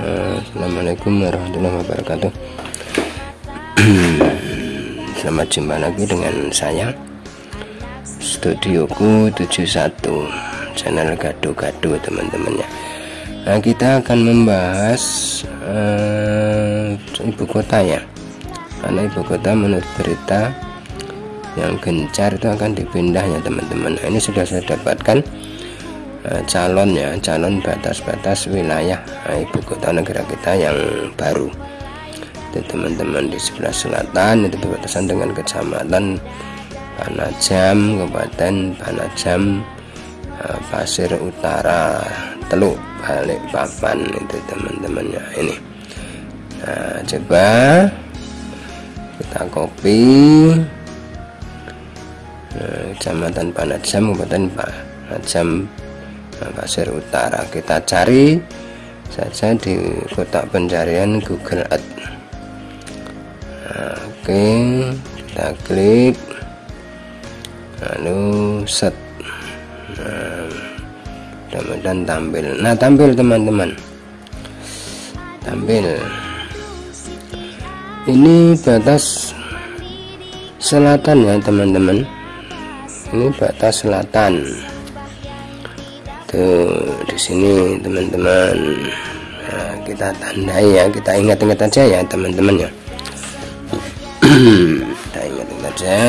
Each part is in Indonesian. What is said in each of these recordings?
Assalamualaikum warahmatullahi wabarakatuh. Selamat jumpa lagi dengan saya. Studioku 71 Channel gado-gado teman-temannya Nah kita akan membahas uh, Ibu kota ya. Karena ibu kota menurut berita Yang gencar itu akan dipindah ya teman-teman. Nah, Ini sudah saya dapatkan Eh, calonnya calon batas-batas wilayah eh, ibu kota negara kita yang baru. Itu teman-teman di sebelah selatan itu berbatasan dengan kecamatan Panajam Kabupaten Panajam eh, Pasir Utara Teluk Balik Papan itu teman-temannya ini. Nah, coba kita copy Kecamatan Panajam Kabupaten Panajam Pasir Utara. Kita cari saja di kotak pencarian Google Earth. Nah, oke kita klik. Lalu set. Nah, mudah-mudahan tampil. Nah tampil teman-teman. Tampil. Ini batas selatan ya teman-teman. Ini batas selatan tuh di sini teman-teman nah, kita tandai ya kita ingat-ingat aja ya teman-teman ya. Kita ingat-ingat aja.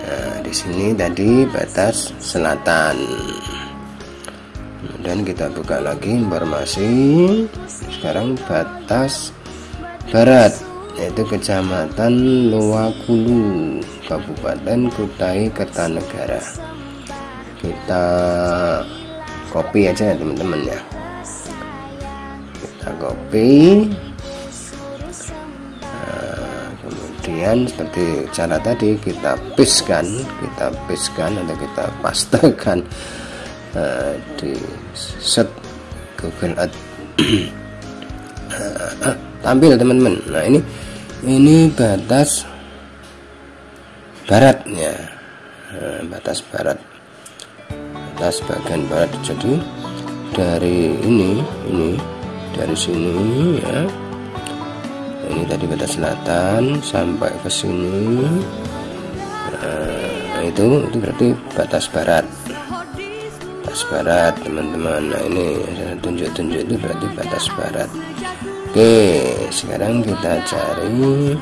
Nah di sini tadi batas selatan. Dan kita buka lagi informasi. Sekarang batas barat yaitu kecamatan Luakulu Kabupaten Kutai Kertanegara kita copy aja ya teman-teman ya. Kita copy. Nah, kemudian seperti cara tadi kita pastekan kita pastekan atau kita pastekan uh, di set Google Ads tampil teman-teman. Nah ini ini batas baratnya. Nah, batas barat atas bagian barat. Jadi dari ini ini dari sini ya. Ini tadi batas selatan sampai ke sini. Nah, itu itu berarti batas barat. Batas barat teman-teman. Nah ini tunjuk-tunjuk itu berarti batas barat. Oke sekarang kita cari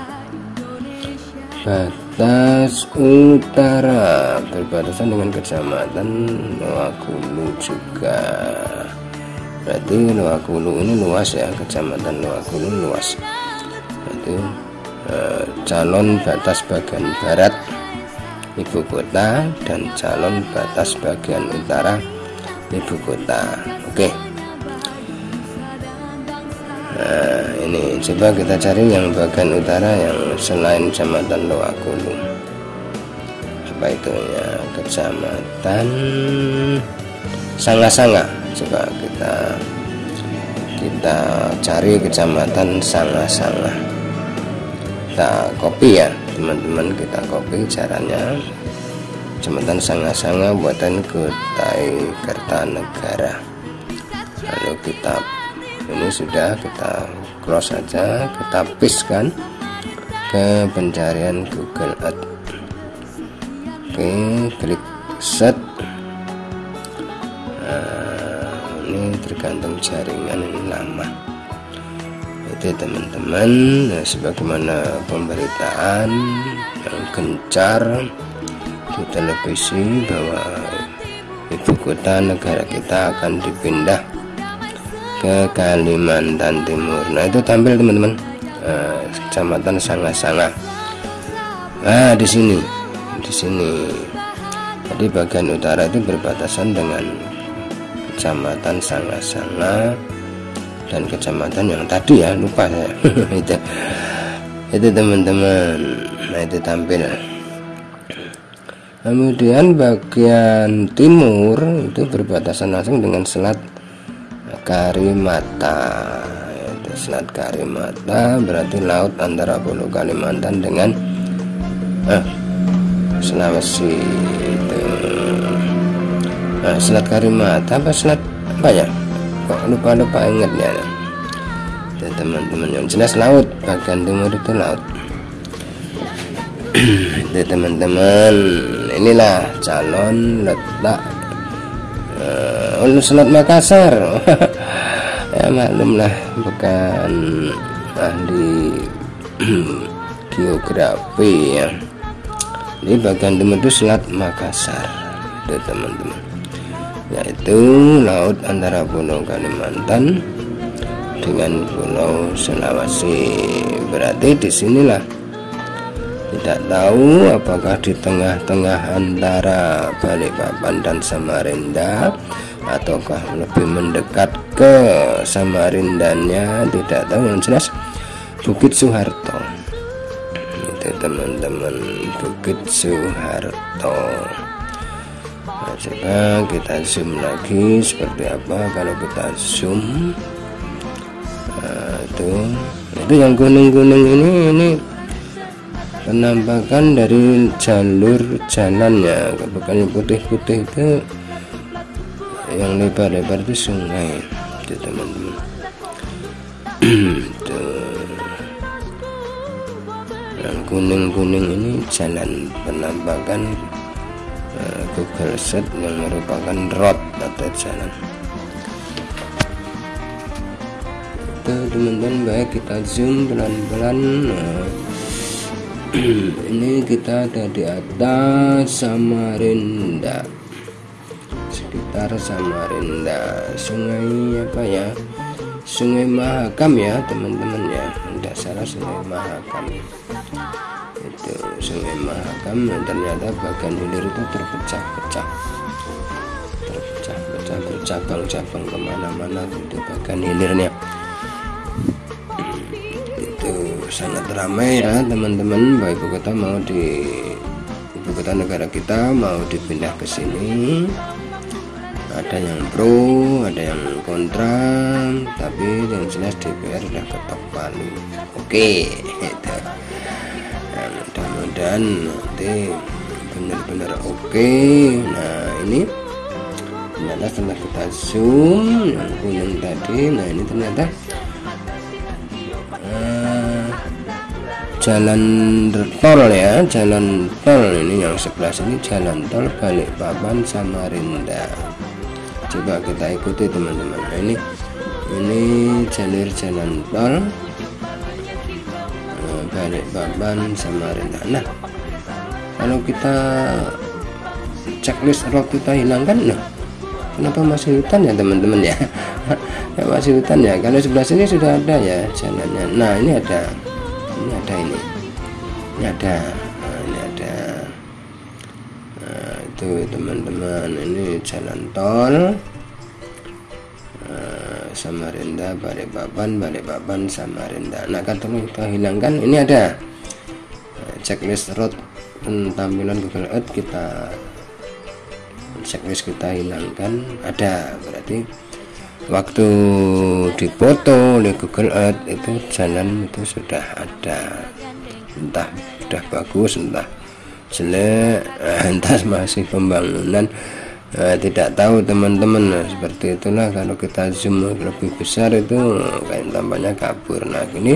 batas utara berbatasan dengan kecamatan Loakulu juga. Berarti Loakulu ini luas ya kecamatan Loakulu luas. Itu eh, calon batas bagian barat ibu kota dan calon batas bagian utara ibu kota. Oke. nah ini. Coba kita cari yang bagian utara yang selain kecamatan Loakulu apa itu ya? Kecamatan Sanga-Sanga. Coba kita kita cari kecamatan Sanga-Sanga. Kita copy ya teman-teman. Kita copy caranya. Kecamatan Sanga-Sanga buatan Kutai Kertanegara. Lalu kita ini sudah kita cross saja kita paste ke pencarian Google Ads oke klik set. Nah, ini tergantung jaringan ini lama. Itu teman-teman nah, sebagaimana pemberitaan yang gencar di televisi bahwa ibu kota negara kita akan dipindah ke Kalimantan Timur. Nah itu tampil teman-teman. Nah, kecamatan Sanga-Sanga. Nah di sini. Di sini. Jadi bagian utara itu berbatasan dengan kecamatan Sanga-Sanga dan kecamatan yang tadi ya lupa saya. Itu. Itu teman-teman. Nah itu tampil. Kemudian bagian timur itu berbatasan langsung dengan selat Karimata itu Selat Karimata berarti laut antara Pulau Kalimantan dengan eh, Sulawesi itu. Nah, Selat Karimata apa Selat apa ya? Kok lupa-lupa ingat ya teman-teman yang jelas laut bagian timur itu laut. Itu teman-teman inilah calon letak uh, Selat Makassar ya maklumlah bukan ahli geografi ya. Ini bagian timur itu Selat Makassar itu teman-teman. Yaitu laut antara Pulau Kalimantan dengan Pulau Sulawesi. Berarti di sinilah tidak tahu apakah di tengah-tengah antara Balikpapan dan Samarinda ataukah lebih mendekat ke Samarindanya tidak tahu yang jelas. Bukit Soeharto itu teman-teman Bukit Soeharto nah, coba kita zoom lagi seperti apa kalau kita zoom. Nah, itu. Itu yang kuning-kuning ini ini penampakan dari jalur jalannya. Bukan putih-putih itu. Yang lebar-lebar itu sungai itu teman-teman yang kuning-kuning ini jalan penampakan uh, Google Set yang merupakan road atau jalan. Itu teman-teman baik kita zoom pelan-pelan uh, ini kita ada di atas Samarinda sekitar Samarinda sungai apa ya? Sungai Mahakam ya teman-teman ya. Tidak salah Sungai Mahakam. Itu Sungai Mahakam ternyata bagian hilir itu terpecah-pecah. Terpecah-pecah bercabang-cabang ke mana-mana itu bagian hilirnya. Sangat ramai ya teman-teman. Baik ibu kota mau di ibu negara kita mau dipindah ke sini ada yang pro ada yang kontra tapi yang jelas DPR sudah ketok palu. Oke itu. Nah, mudah-mudahan nanti benar-benar oke. Nah ini ternyata setelah kita zoom yang kuning tadi nah ini ternyata jalan tol ya jalan tol ini yang sebelah sini jalan tol Balikpapan Samarinda coba kita ikuti teman-teman. Nah, ini ini jalur jalan tol. Eh, Balikpapan Samarinda nah kalau kita checklist road kita hilangkan nah kenapa masih hutan ya teman-teman ya? Masih hutan ya? Kalau sebelah sini sudah ada ya jalannya. Nah ini ada ini ada ini. Ini ada nah, ini ada teman-teman. Ini jalan tol. Nah, Samarinda Balikpapan Balikpapan Samarinda nah kalau kita hilangkan. Ini ada nah, checklist road tampilan Google Earth kita checklist kita hilangkan. Ada berarti waktu dipoto oleh Google Earth itu jalan itu sudah ada. Entah sudah bagus entah jelek entah masih pembangunan. Eh, tidak tahu teman-teman nah, seperti itulah. Kalau kita zoom lebih besar itu kayak tampaknya kabur. Nah ini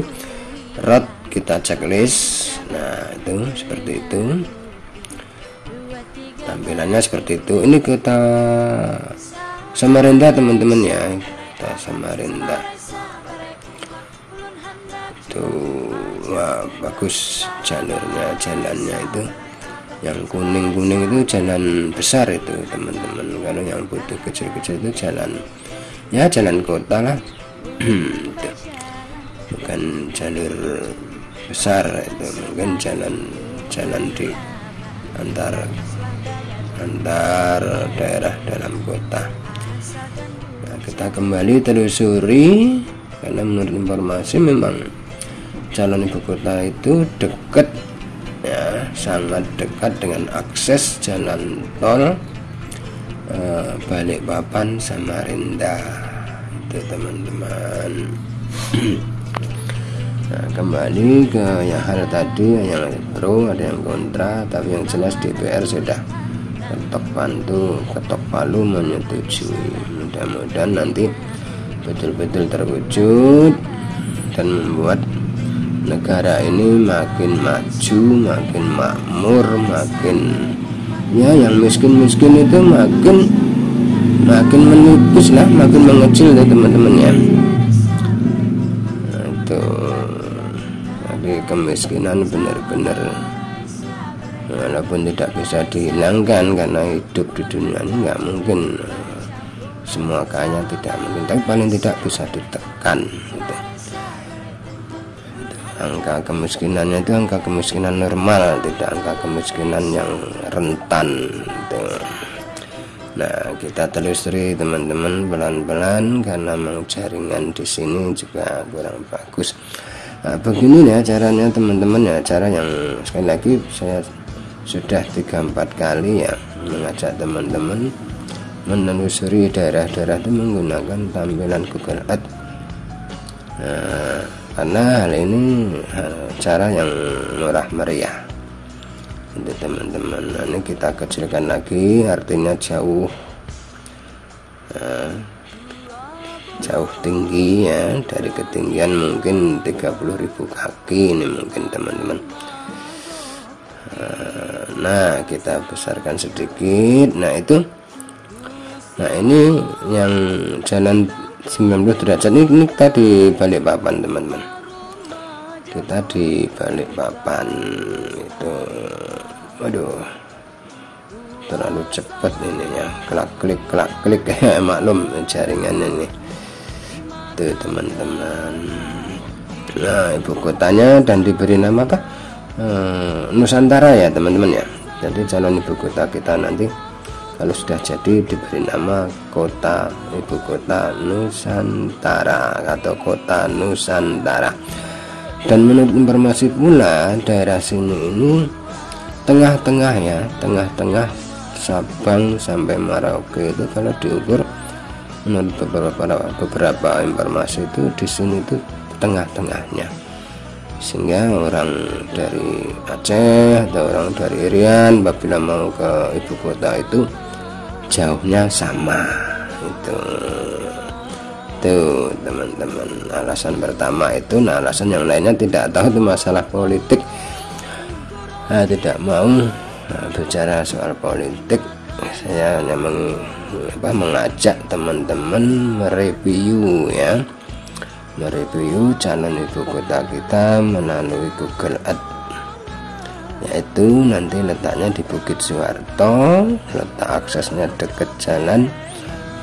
road kita checklist. Nah itu seperti itu. Tampilannya seperti itu. Ini kita Samarinda teman-teman ya. Kita Samarinda. Tuh wah bagus jalurnya jalannya itu yang kuning-kuning itu jalan besar itu teman-teman. Kalau yang putih kecil-kecil itu jalan ya jalan kota lah. Bukan jalur besar itu mungkin jalan jalan di antar antar daerah dalam kota. Kita kembali telusuri karena menurut informasi memang calon ibu kota itu dekat sangat dekat dengan akses jalan tol eh, Balikpapan Samarinda itu teman-teman. Nah, kembali ke yang hal tadi yang pro ada yang kontra tapi yang jelas DPR sudah ketok bantu ketok palu menyetujui. Mudah-mudahan nanti betul-betul terwujud dan membuat negara ini makin maju, makin makmur, makin ya yang miskin-miskin itu makin makin menipis lah, makin mengecil ya teman-teman ya. Nah, itu jadi kemiskinan benar-benar walaupun tidak bisa dihilangkan karena hidup di dunia ini nggak mungkin semua kaya tidak mungkin tapi paling tidak bisa ditekan gitu. Angka kemiskinannya itu angka kemiskinan normal tidak angka kemiskinan yang rentan gitu. nah kita telusuri teman-teman pelan-pelan karena memang jaringan di sini juga kurang bagus nah, begini ya caranya teman-teman ya cara yang sekali lagi saya sudah tiga empat kali ya mengajak teman-teman menelusuri daerah-daerah itu menggunakan tampilan Google Ads nah, karena hal ini cara yang murah meriah. Untuk teman-teman nah, ini kita kecilkan lagi artinya jauh nah, jauh tinggi ya. Dari ketinggian mungkin 30.000 kaki ini mungkin teman-teman. Nah kita besarkan sedikit. Nah itu nah ini yang jalan 19 derajat. Ini, ini kita di balik papan teman-teman. Kita di balik papan itu. Waduh. Terlalu cepat ini ya. Kelak klik kelak klik maklum jaringan ini. Itu teman-teman. Nah ibu kotanya dan diberi nama apa? Eh, Nusantara ya teman-teman ya. Jadi calon ibu kota kita nanti kalau sudah jadi diberi nama kota ibu kota Nusantara atau kota Nusantara. Dan menurut informasi pula daerah sini ini tengah-tengah ya tengah-tengah Sabang sampai Merauke itu kalau diukur menurut beberapa beberapa informasi itu di sini itu tengah-tengahnya. Sehingga orang dari Aceh atau orang dari Irian apabila mau ke ibu kota itu jauhnya sama itu itu teman-teman alasan pertama itu nah alasan yang lainnya tidak tahu itu masalah politik. Nah, tidak mau nah, bicara soal politik. Saya hanya meng, apa, mengajak teman-teman mereview ya. Mereview calon ibu kota kita melalui Google Ads yaitu nanti letaknya di Bukit Suwarto letak aksesnya dekat jalan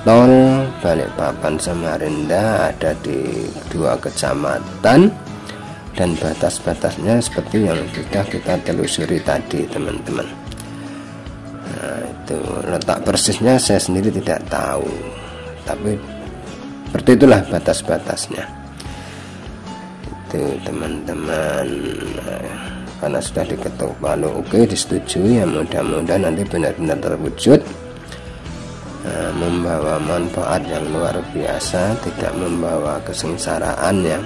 tol Balikpapan Samarinda ada di dua kecamatan dan batas-batasnya seperti yang sudah kita telusuri tadi teman-teman. Nah itu letak persisnya saya sendiri tidak tahu tapi seperti itulah batas-batasnya. Itu teman-teman karena sudah diketuk palu oke disetujui. Ya mudah-mudahan nanti benar-benar terwujud. Nah, membawa manfaat yang luar biasa tidak membawa kesengsaraan ya.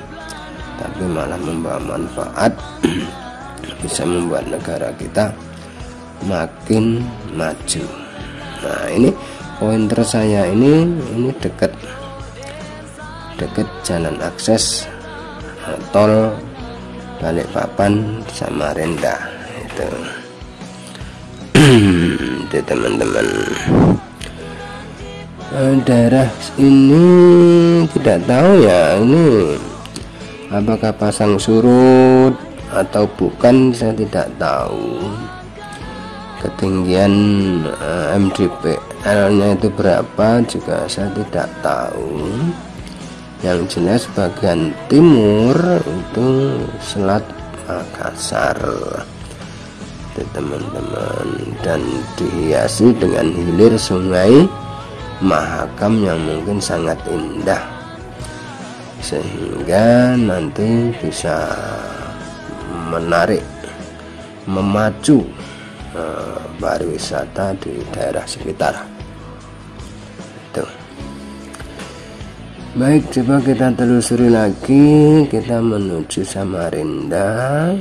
Tapi malah membawa manfaat bisa membuat negara kita makin maju. Nah ini pointer saya ini ini dekat dekat jalan akses tol Balikpapan Samarinda itu. Itu teman-teman. Eh, daerah ini tidak tahu ya ini apakah pasang surut atau bukan saya tidak tahu. Ketinggian eh, MDPL nya itu berapa juga saya tidak tahu yang jelas bagian timur itu Selat Makassar. Teman-teman. Dan dihiasi dengan hilir sungai Mahakam yang mungkin sangat indah. Sehingga nanti bisa menarik memacu uh, pariwisata di daerah sekitar. Itu Baik, coba kita telusuri lagi. Kita menuju Samarinda.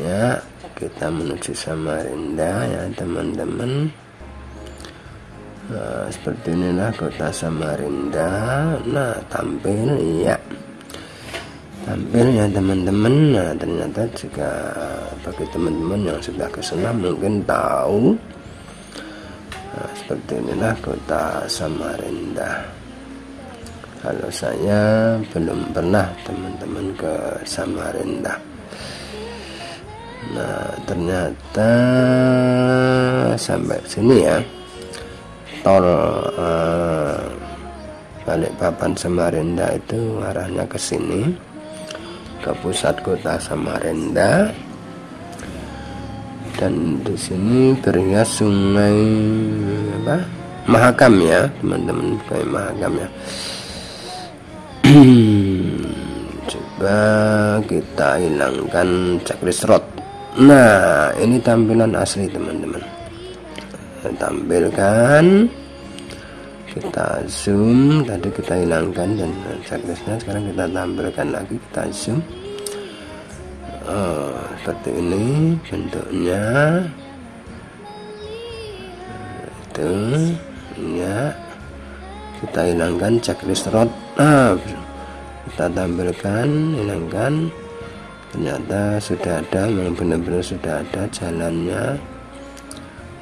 Ya, kita menuju Samarinda ya, teman-teman. Nah, seperti inilah kota Samarinda. Nah, tampil ya. Tampilnya teman-teman. Nah, ternyata juga bagi teman-teman yang sudah ke sana mungkin tahu. Nah, seperti inilah kota Samarinda. Kalau saya belum pernah teman-teman ke Samarinda. Nah, ternyata sampai sini ya tol uh, Balikpapan Samarinda itu arahnya ke sini ke pusat kota Samarinda dan di sini berhias sungai apa? Mahakam ya teman-teman kayak Mahakam ya. Coba kita hilangkan checklist road. Nah ini tampilan asli teman-teman. Tampilkan. Kita zoom. Tadi kita hilangkan dan checklistnya. Sekarang kita tampilkan lagi. Kita zoom. Oh, seperti ini bentuknya. Itu ya. Kita hilangkan checklist road nah, kita tampilkan hilangkan. Ternyata sudah ada yang benar-benar sudah ada jalannya.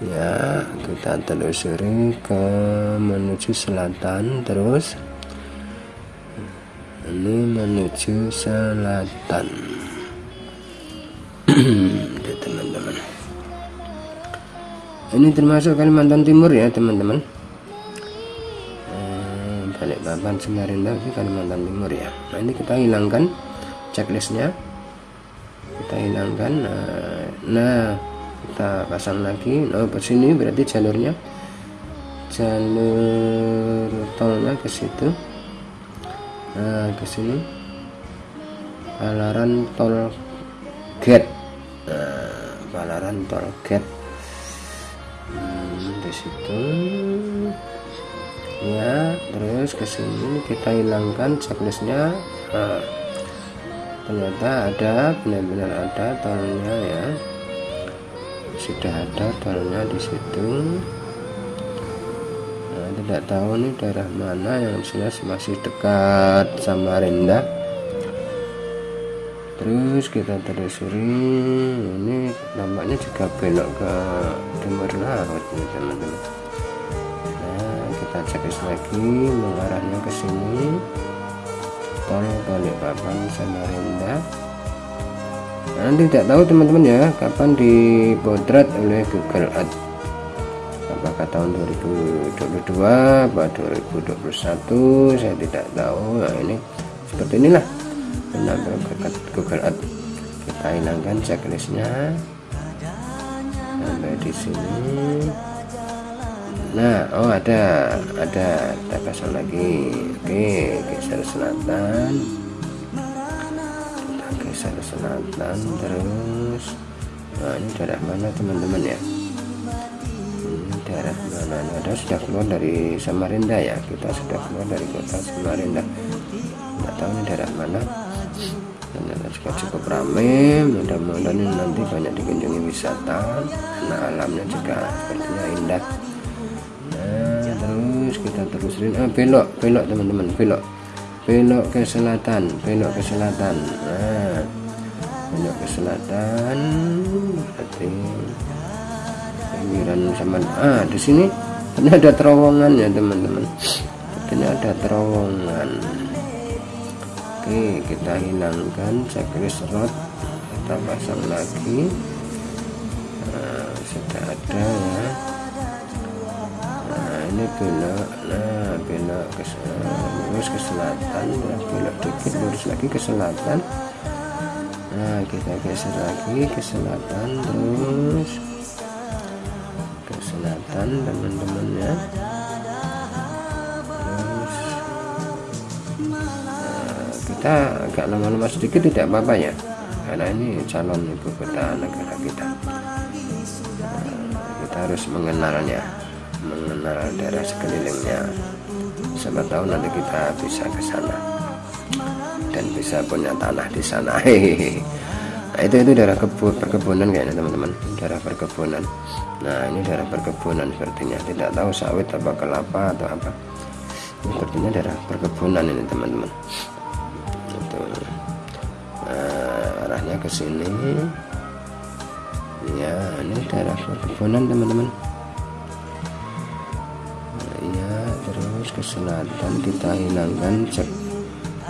Ya kita telusuri ke menuju selatan terus. Ini menuju selatan teman-teman. Ini termasuk Kalimantan Timur ya teman-teman. Eh, balik papan Samarinda Kalimantan Timur ya. Nah ini kita hilangkan checklistnya. Kita hilangkan nah, nah kita pasang lagi. Nah ke sini berarti jalurnya jalur tolnya ke situ. Nah ke sini. Palaran tol gate palaran tol gate hmm, di situ. Ya terus ke sini kita hilangkan checklistnya. Nah, ternyata ada benar-benar ada tolnya ya. Sudah ada tolnya di situ. Nah, tidak tahu nih daerah mana yang jelas masih dekat sama Samarinda terus kita telusuri ini nampaknya juga belok ke timur laut nih teman-teman nah kita cek lagi mengarahnya ke sini. Tol Balikpapan Samarinda nah, tidak tahu teman-teman ya kapan dipotret oleh Google Earth. Apakah tahun 2022 atau 2021 saya tidak tahu. Nah ini seperti inilah penampilan Google Earth kita hilangkan checklistnya. Sampai di sini. Nah oh ada ada kita pasang lagi. Oke geser selatan. Geser selatan terus. Nah ini daerah mana teman-teman ya? Ini daerah mana? Ada sudah keluar dari Samarinda ya? Kita sudah keluar dari kota Samarinda. Tidak tahu ini daerah mana ternyata juga cukup ramai mudah-mudahan nanti banyak dikunjungi wisata karena alamnya juga sepertinya indah. Nah terus kita terusin. Ah, belok belok teman-teman belok. Belok ke selatan belok ke selatan. Nah belok ke selatan. Berarti pinggiran sama ah di sini ini ada terowongan ya teman-teman. Ini ada terowongan oke kita hilangkan checklist road kita pasang lagi. Nah, sudah ada ya. Nah ini belok. Nah belok ke lurus ke selatan ya, belok dikit lurus lagi ke selatan. Nah kita geser lagi ke selatan terus ke selatan teman-teman ya kita agak lama-lama sedikit tidak apa-apa ya. Karena ini calon ibu kota negara kita. Nah, kita harus mengenalnya mengenal daerah sekelilingnya. Siapa tahu nanti kita bisa ke sana dan bisa punya tanah di sana. Nah, itu itu daerah kebun perkebunan kayaknya teman-teman. Daerah perkebunan. Nah ini daerah perkebunan sepertinya. Tidak tahu sawit apa kelapa atau apa. Sepertinya daerah perkebunan ini teman-teman ke sini ya ini daerah perkebunan teman-teman. Nah, ya terus ke selatan kita hilangkan cek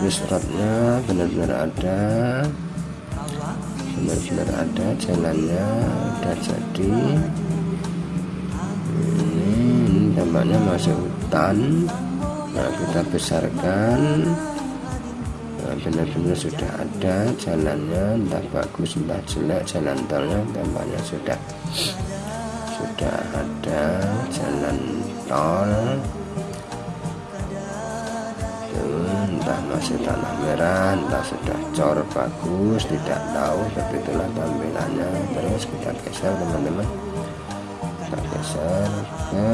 restornya benar-benar ada. Benar-benar ada jalannya udah jadi. Ini tampaknya masuk hutan. Nah kita besarkan benar-benar sudah ada jalannya entah bagus entah jelek jalan tolnya tampaknya sudah sudah ada jalan tol. Entah masih tanah merah entah sudah cor bagus tidak tahu seperti itulah tampilannya. Terus kita geser teman-teman. Kita geser ke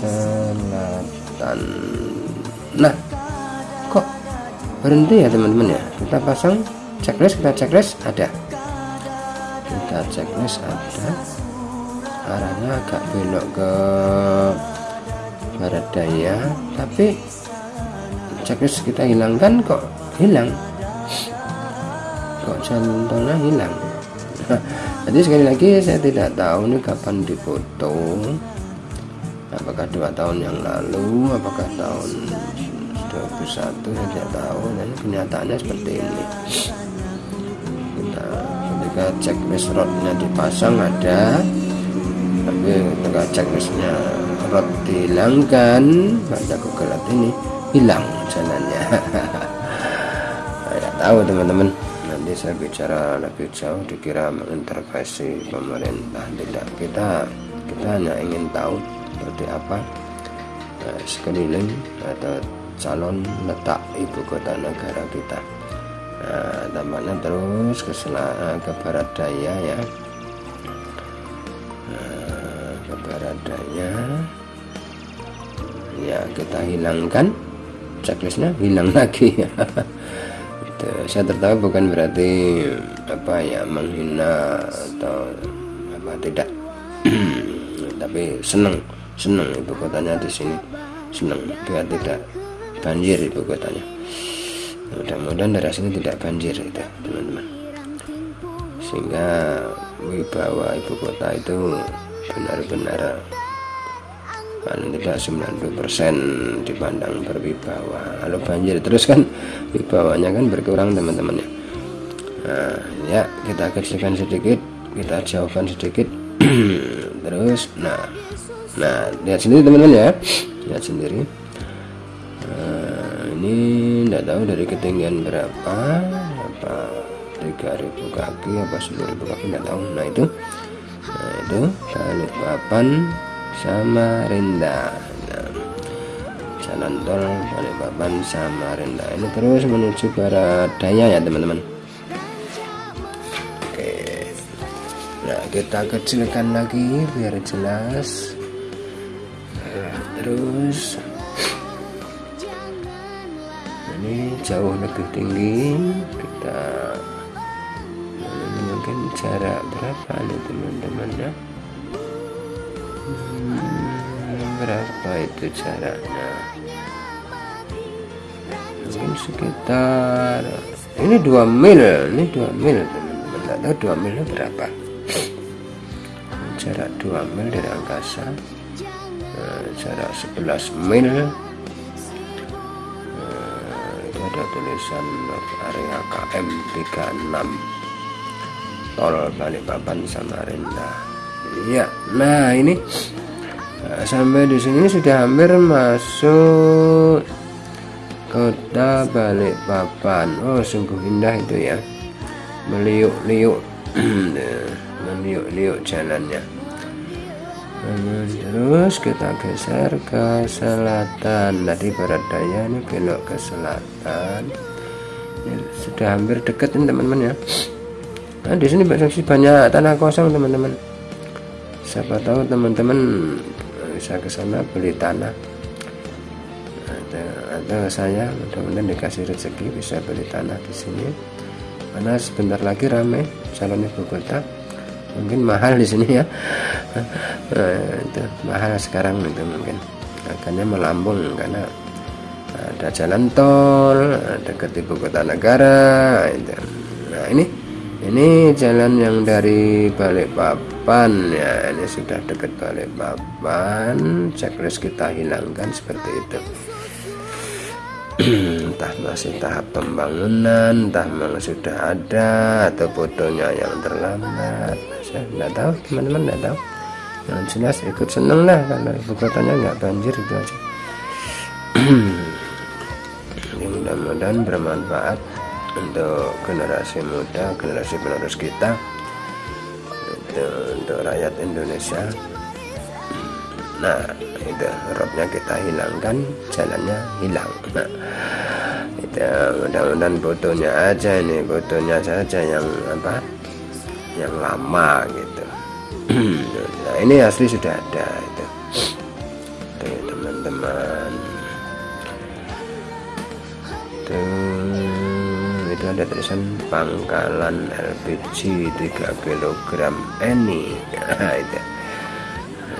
selatan. Nah berhenti ya teman-teman ya. Kita pasang checklist kita checklist ada. Kita checklist ada. Arahnya agak belok ke barat daya tapi checklist kita hilangkan kok hilang. Kok jalan tolnya hilang? Jadi sekali lagi saya tidak tahu nih kapan difoto apakah dua tahun yang lalu apakah tahun 21 saya tidak tahu dan kenyataannya seperti ini. Kita ketika checklist rodnya dipasang ada tapi ketika checklistnya rod dihilangkan pada Google Earth ini hilang jalannya. Ya tahu teman-teman. Nanti saya bicara lebih jauh dikira mengintervensi pemerintah. Tidak kita kita hanya ingin tahu seperti apa nah, sekeliling atau calon letak ibu kota negara kita. Nah, tampaknya terus ke, selatan, ke barat daya ya. Nah, ke barat daya. Ya kita hilangkan. Checklistnya hilang lagi. Itu saya tertawa bukan berarti apa ya menghina atau apa tidak. Tapi senang senang ibu kotanya di sini. Senang biar tidak banjir ibu kotanya. Mudah-mudahan dari sini tidak banjir itu teman-teman. Sehingga wibawa ibu kota itu benar-benar paling tidak 90% dipandang berwibawa. Kalau banjir terus kan wibawanya kan berkurang teman-teman ya. Nah ya kita kecilkan sedikit kita jauhkan sedikit. Terus nah nah lihat sendiri teman-teman ya. Lihat sendiri ini tidak tahu dari ketinggian berapa apa 3000 kaki apa 10.000 kaki tidak tahu. Nah itu nah itu balik papan Samarinda nah, jalan tol Balikpapan Samarinda ini terus menuju barat daya ya teman-teman. Oke. Nah kita kecilkan lagi biar jelas. Nah, terus ini jauh lebih tinggi. Kita mungkin jarak berapa nih teman-teman ya? Berapa itu jaraknya? Mungkin sekitar ini dua mil ini dua mil teman-teman. Tidak tahu dua mil berapa. Jarak dua mil dari angkasa nah, jarak 11 mil tulisan area KM 36 tol Balikpapan Samarinda iya nah ini Nah, sampai di sini sudah hampir masuk kota Balikpapan. Oh, sungguh indah itu ya. Meliuk-liuk, meliuk-liuk jalannya. Terus kita geser ke selatan. Tadi barat daya ini belok ke selatan. Ini sudah hampir dekat ini teman-teman ya. Nah, di sini banyak tanah kosong teman-teman. Siapa tahu teman-teman bisa ke sana beli tanah atau, atau saya mudah-mudahan dikasih rezeki bisa beli tanah di sini karena sebentar lagi ramai calon ibu kota mungkin mahal di sini ya. Nah, itu mahal sekarang itu mungkin. Akhirnya melambung karena ada jalan tol dekat ibu kota negara itu. nah ini ini jalan yang dari Balikpapan ya. Ini sudah dekat Balikpapan. Checklist kita hilangkan seperti itu. Entah masih tahap pembangunan entah memang sudah ada atau fotonya yang terlambat saya nggak tahu teman-teman nggak tahu. Yang jelas ikut seneng lah kalau ibu kotanya nggak banjir itu aja. Mudah-mudahan bermanfaat untuk generasi muda generasi penerus kita itu untuk rakyat Indonesia. Nah itu roadnya kita hilangkan jalannya hilang. Nah, itu mudah-mudahan fotonya aja ini fotonya saja yang apa yang lama gitu. Nah ini asli sudah ada itu. Teman-teman. Itu ada tulisan pangkalan LPG 3 kg ini nah, itu.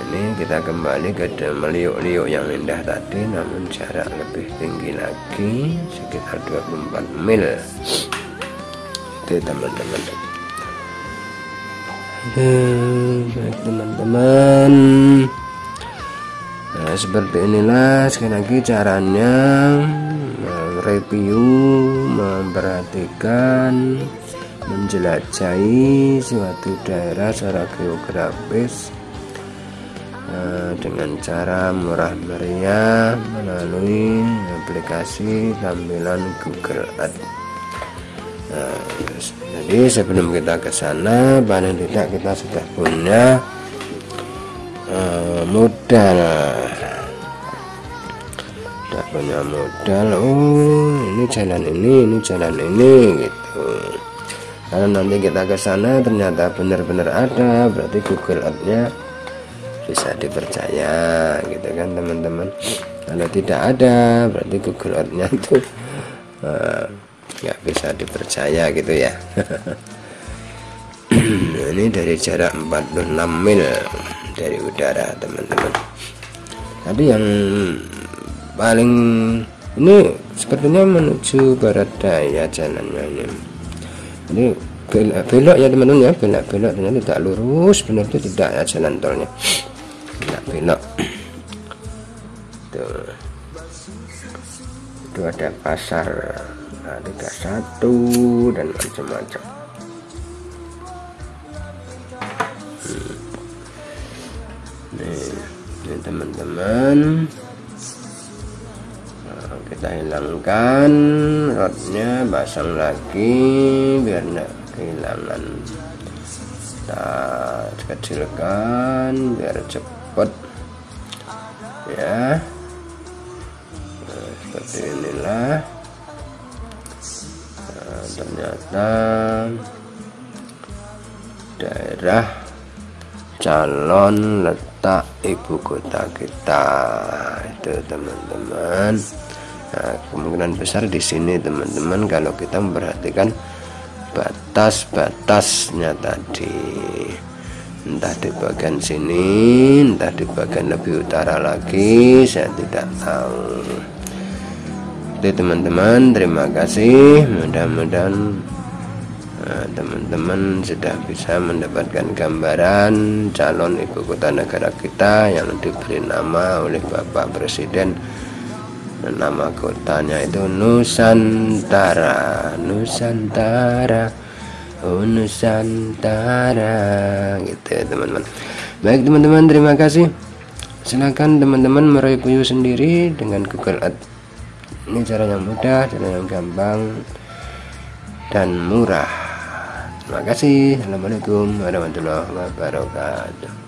Ini kita kembali ke meliuk-liuk yang indah tadi namun jarak lebih tinggi lagi sekitar 24 mil. Itu teman-teman baik teman-teman nah seperti inilah sekali lagi caranya review memperhatikan menjelajahi suatu daerah secara geografis Eh, dengan cara murah meriah melalui aplikasi tampilan Google Ads. Jadi sebelum kita ke sana paling tidak kita sudah punya uh, modal. Sudah punya modal. Oh ini jalan ini ini jalan ini gitu. Karena nanti kita ke sana ternyata benar-benar ada. Berarti Google Ads-nya bisa dipercaya gitu kan teman-teman? Kalau tidak ada berarti Google Earth-nya itu eh, nggak bisa dipercaya gitu ya. Ini dari jarak 46 mil dari udara teman-teman. Tapi yang paling ini sepertinya menuju barat daya jalannya ini. Ini belok, belok ya teman-teman ya. Belok belok ternyata tidak lurus benar itu tidak ya jalan tolnya. Belok tuh. Itu ada pasar nah, satu dan macam-macam. Hmm. nih ini teman-teman. Nah, kita hilangkan rodnya pasang lagi biar tidak kehilangan. Kita kecilkan biar cepat ya. Nah, seperti inilah. nah, ternyata daerah calon letak ibu kota kita. Itu teman-teman. Nah, kemungkinan besar di sini teman-teman kalau kita memperhatikan batas-batasnya tadi. Entah di bagian sini entah di bagian lebih utara lagi saya tidak tahu itu teman-teman terima kasih. Mudah-mudahan eh, teman-teman sudah bisa mendapatkan gambaran calon ibu kota negara kita yang diberi nama oleh Bapak Presiden. Nama kotanya itu Nusantara. Nusantara. Oh Nusantara. Gitu ya teman-teman. Baik teman-teman terima kasih. Silahkan teman-teman mereview sendiri dengan Google Ads ini cara yang mudah cara yang gampang dan murah. Terima kasih. Assalamualaikum warahmatullahi wabarakatuh